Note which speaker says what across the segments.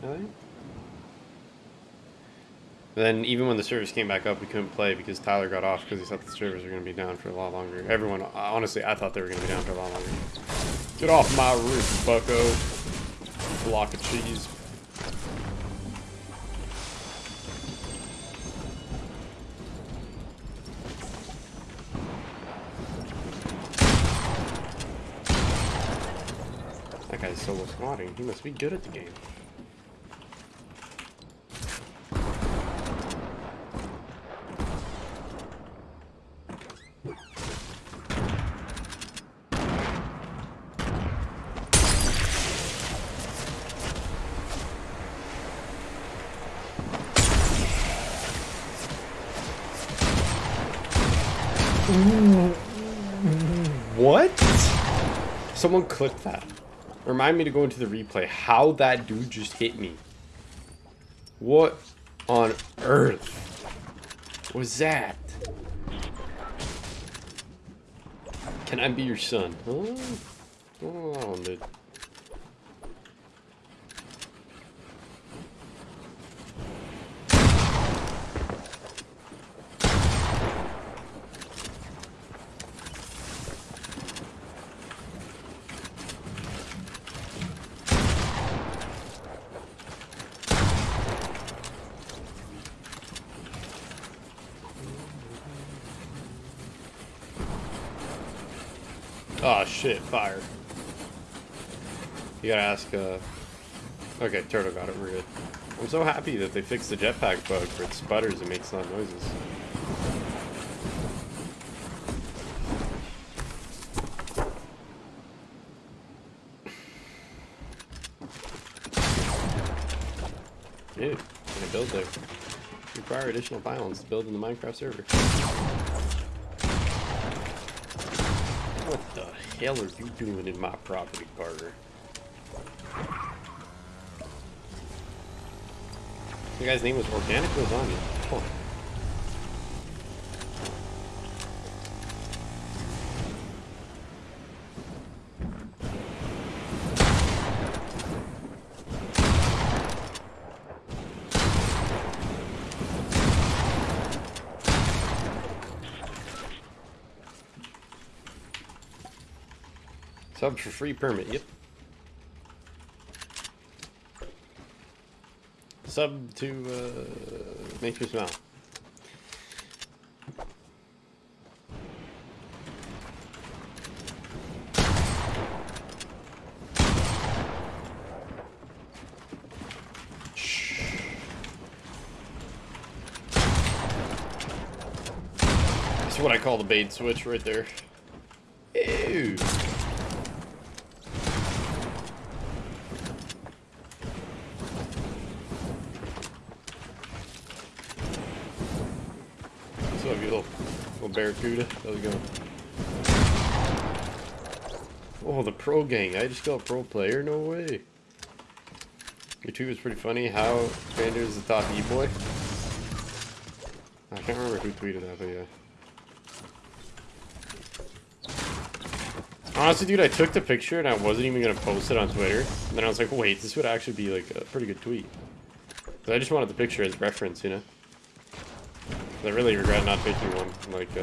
Speaker 1: Think. Then even when the servers came back up, we couldn't play because Tyler got off because he thought the servers were going to be down for a lot longer. Everyone, honestly, I thought they were going to be down for a lot longer. Get off my roof, bucko. Block of cheese. That guy's solo squatting. He must be good at the game. What? Someone clicked that. Remind me to go into the replay. How that dude just hit me. What on earth was that? Can I be your son? Huh? Oh, dude. Oh shit, fire. You gotta ask, uh... Okay, Turtle got it, we're good. I'm so happy that they fixed the jetpack bug where it sputters and makes loud noises. Dude, I build there? Require additional pylons to build in the Minecraft server. The hell are you doing in my property, Carter? The guy's name was Organic Lasagna. Huh. Sub for free permit, yep. Sub to uh, make you smile. That's what I call the bait switch right there. Ew. What's up, you little, little barracuda? How's it going? Oh, the pro gang. I just got a pro player? No way. YouTube is pretty funny. How Xpander is the top E-boy. I can't remember who tweeted that, but yeah. Honestly, dude, I took the picture and I wasn't even going to post it on Twitter. And then I was like, wait, this would actually be like a pretty good tweet. I just wanted the picture as reference, you know? I really regret not taking one, like, uh...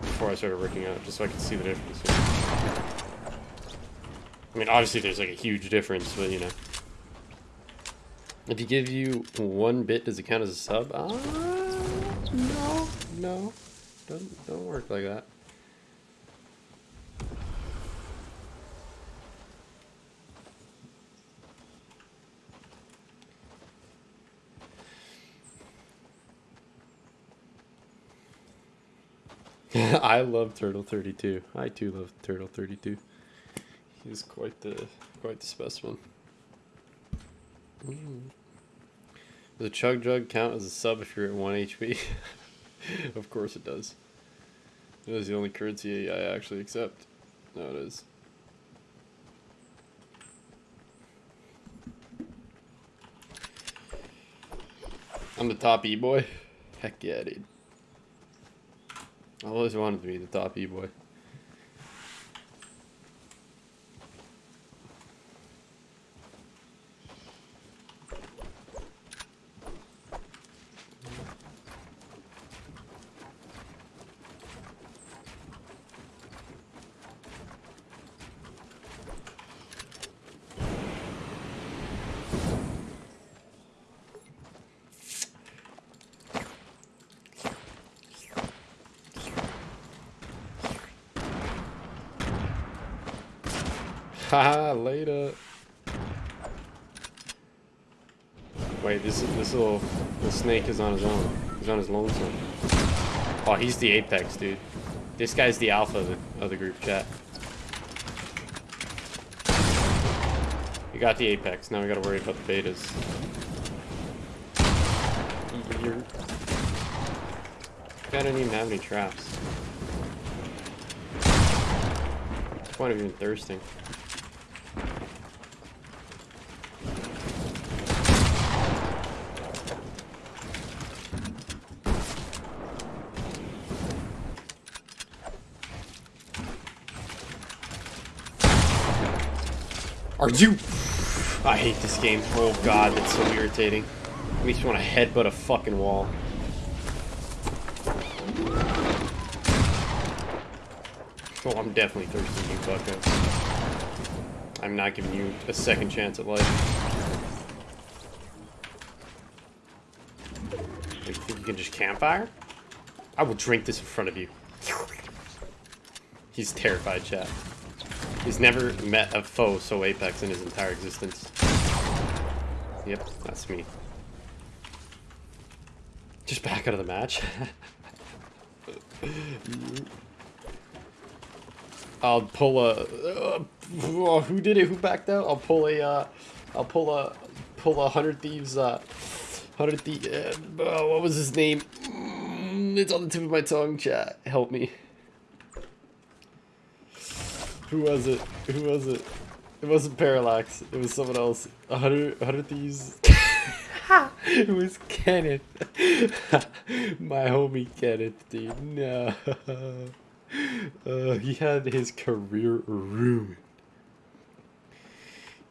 Speaker 1: Before I started working out, just so I could see the difference. you? I mean, obviously there's like a huge difference, but you know. If he give you one bit, does it count as a sub? Uh, no, no. Don't, don't work like that. I love Turtle 32. I too love Turtle 32. He's quite the quite the specimen. Mm. Does a chug jug count as a sub if you're at 1 HP? of course it does. It is the only currency I actually accept. No, it is. I'm the top E-boy? Heck yeah, dude. I always wanted to be the top E-boy. Haha, later. Wait, this this little the snake is on his own. He's on his lonesome. Oh, he's the apex, dude. This guy's the alpha of the, of the group chat. We got the apex. Now we gotta worry about the betas. You're... I don't even have any traps. What's the point of even thirsting? Are you... I hate this game. Oh god, that's so irritating. It me want to headbutt a fucking wall. Oh, I'm definitely thirsty, you bucko. I'm not giving you a second chance at life. You think you can just campfire? I will drink this in front of you. He's terrified, chat. He's never met a foe so apex in his entire existence. Yep, that's me. Just back out of the match. I'll pull a. Uh, who did it? Who backed out? I'll pull a. Uh, I'll pull a. Pull a hundred thieves. Uh, hundred thieves. Uh, what was his name? Mm, it's on the tip of my tongue. Chat, help me. Who was it? Who was it? It wasn't Parallax. It was someone else. A hundred, a hundred thieves. it was Kenneth. My homie Kenneth, dude. No. Uh, he had his career ruined.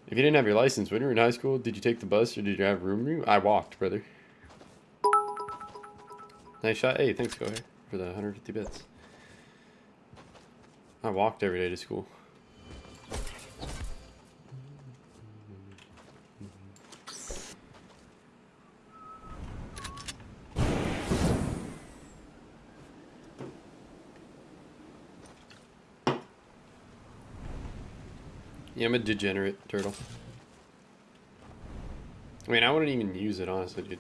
Speaker 1: If you didn't have your license when you were in high school, did you take the bus or did you have room room? I walked, brother. Nice shot. Hey, thanks, go ahead, for the 150 bits. I walked every day to school. Yeah, I'm a degenerate turtle. I mean, I wouldn't even use it, honestly, dude.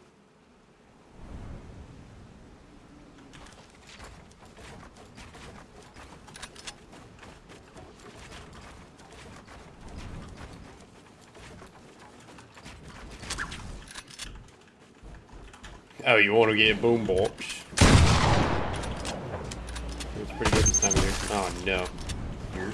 Speaker 1: Oh, you want to get a boombox? It's pretty good this time of year. Oh, no. Here.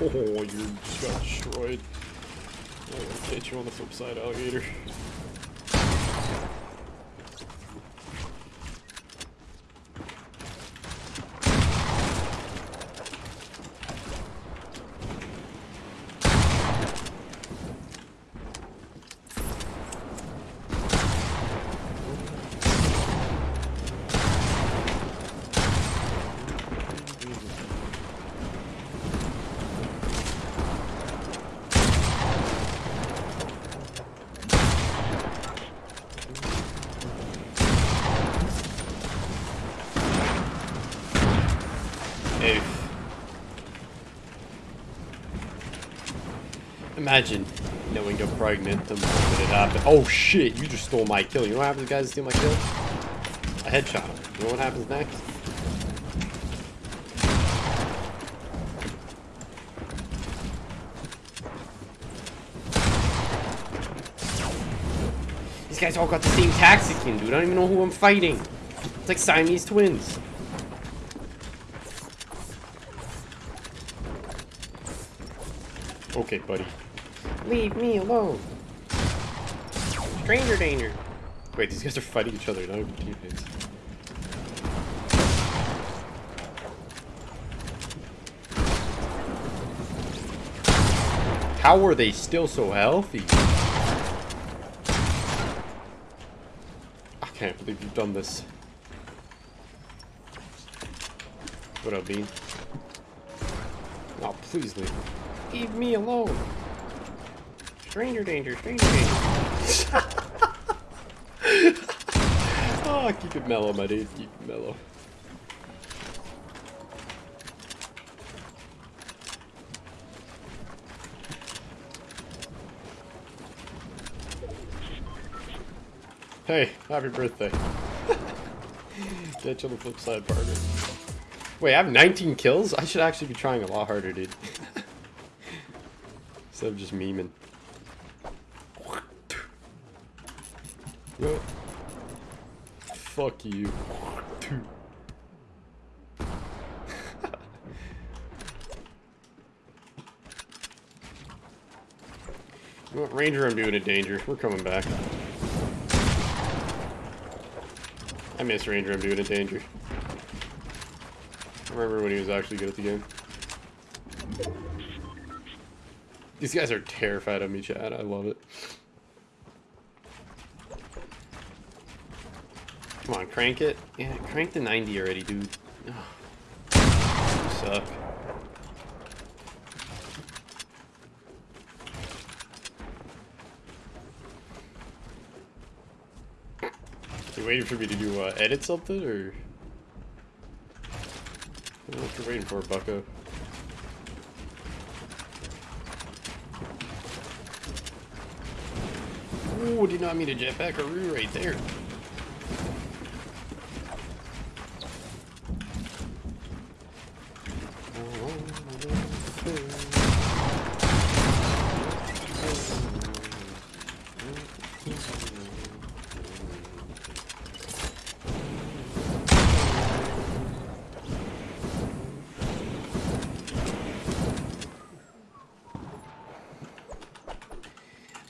Speaker 1: Oh, you just got destroyed. I'll get you on the flip side, alligator. Imagine knowing you're pregnant the moment it happened. Oh shit, you just stole my kill. You know what happens guys steal my kill? A headshot You know what happens next? These guys all got the same skin, dude. I don't even know who I'm fighting. It's like Siamese twins. Okay, buddy. Leave me alone. Stranger danger. Wait, these guys are fighting each other, not even teammates. How are they still so healthy? I can't believe you've done this. What up, Bean? Oh, please leave. Leave me alone. Stranger danger, stranger danger. oh, keep it mellow, my dude. Keep it mellow. Hey, happy birthday. Catch on the flip side, partner. Wait, I have 19 kills? I should actually be trying a lot harder, dude. Instead of just memeing. Yo. Fuck you. Ranger I'm doing in danger. We're coming back. I miss Ranger I'm doing in danger. I remember when he was actually good at the game. These guys are terrified of me, Chad. I love it. Come on, crank it. Yeah, crank the 90 already, dude. You suck. You waiting for me to do uh, edit something or? What you're waiting for, Bucko. Ooh, did not mean to jetpack a right there.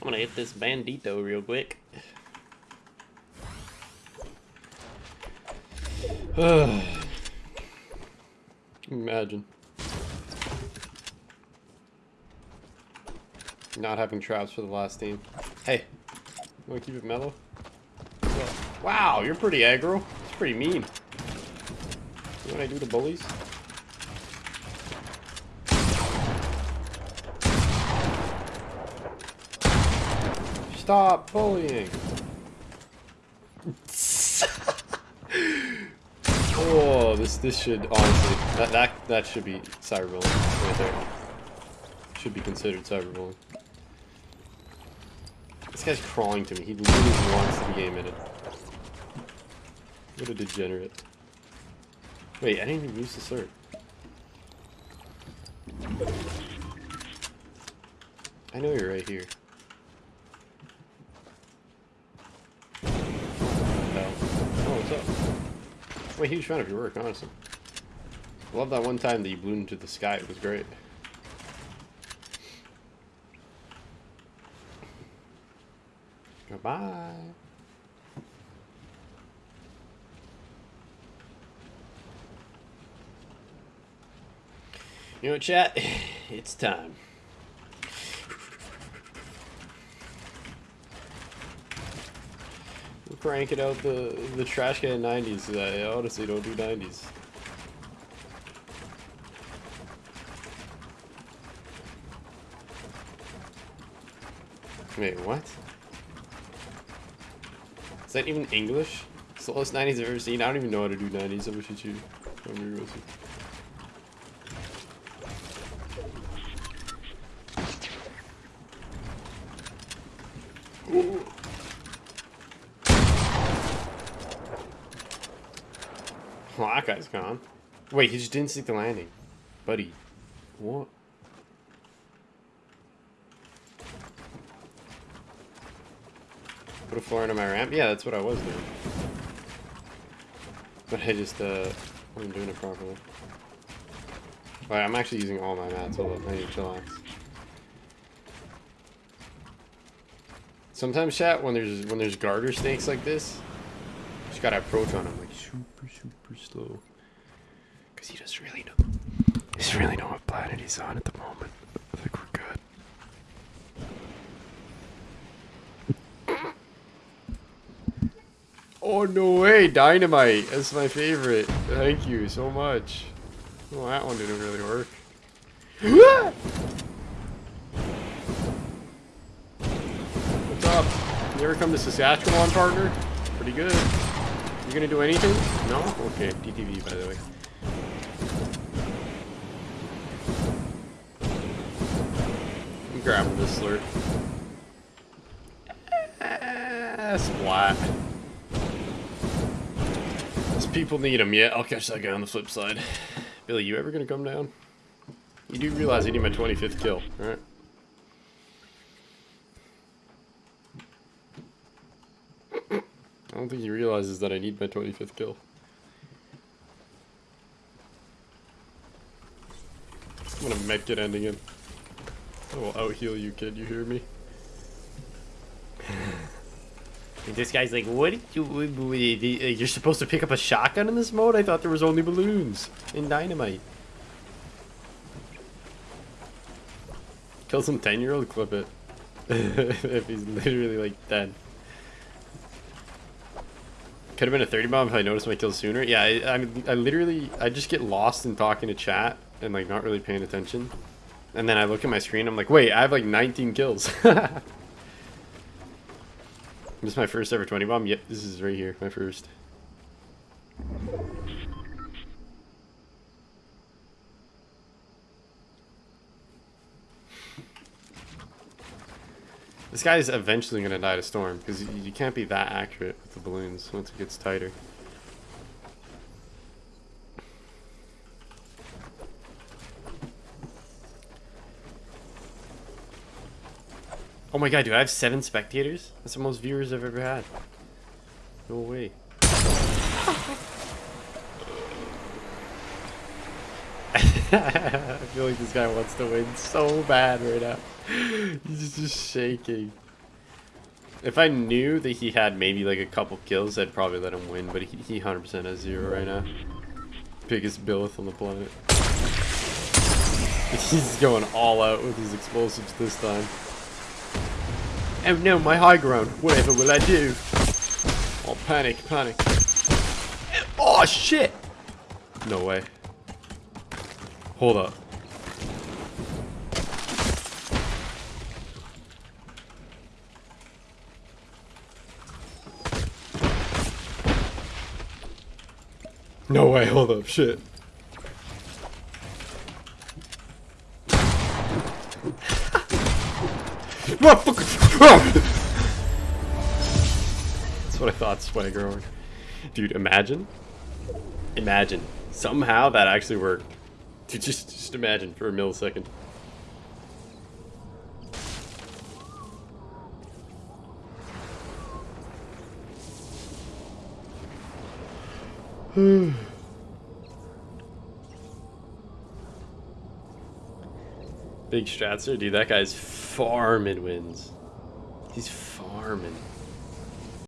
Speaker 1: I'm gonna hit this bandito real quick. Imagine. Not having traps for the last team. Hey, wanna keep it mellow? Wow, you're pretty aggro. It's pretty mean. You I do to bullies? Stop bullying. oh, this this should honestly that that that should be cyberbullying right there. Should be considered cyberbullying. This guy's crawling to me. He literally wants to game in it. What a degenerate. Wait, I didn't even use the cert. I know you're right here. I'm a huge fan of your work, honestly. I love that one time that you blew into the sky. It was great. Goodbye. You know, chat, it's time. Cranking out the the trash can 90s. I honestly don't do 90s. Wait, what? Is that even English? It's the Slowest 90s I've ever seen. I don't even know how to do 90s. I wish you. I'm Ooh. Well, that guy's gone. Wait, he just didn't stick the landing. Buddy. What? Put a floor into my ramp? Yeah, that's what I was doing. But I just, uh, wasn't doing it properly. Alright, I'm actually using all my mats. Hold up, I need to chillax. Sometimes, chat, when there's when there's garter snakes like this, you just gotta approach on them like super, super slow. Because he doesn't really doesn't really know what planet he's on at the moment. I think we're good. Oh, no way. Dynamite. That's my favorite. Thank you so much. Well, that one didn't really work. What's up? You ever come to Saskatchewan, partner? Pretty good. You gonna do anything? No? Okay, DTV, by the way. This slurp. Ah, splat. These people need him. Yeah, I'll catch that guy on the flip side. Billy, you ever gonna come down? You do realize I need my 25th kill, alright? I don't think he realizes that I need my 25th kill. I'm gonna mech it ending him. I will out heal you, kid. You hear me?
Speaker 2: This guy's like, what you, what- uh, you're supposed to pick up a shotgun in this mode? I thought there was only balloons and dynamite.
Speaker 1: Kill some 10 year old, clip it. if he's literally like dead. Could have been a 30 bomb if I noticed my kill sooner. Yeah, I, I, I literally, I just get lost in talking to chat and like not really paying attention. And then I look at my screen, I'm like, wait, I have like 19 kills. this is my first ever 20 bomb. Yep, this is right here, my first. This guy's eventually gonna die to storm because you can't be that accurate with the balloons once it gets tighter. Oh my god, do I have seven spectators? That's the most viewers I've ever had. No way. I feel like this guy wants to win so bad right now. He's just shaking. If I knew that he had maybe like a couple kills, I'd probably let him win, but he, he 100% has zero right now. Biggest Billith on the planet. He's going all out with his explosives this time. Oh no, my high ground. Whatever will I do? Oh, panic, panic. Oh, shit! No way. Hold up. No way, hold up, shit. That's what I thought, Swagger. Dude, imagine. Imagine. Somehow that actually worked. Dude, just, just imagine for a millisecond. Big Stratzer, dude, that guy's farming wins. He's farming.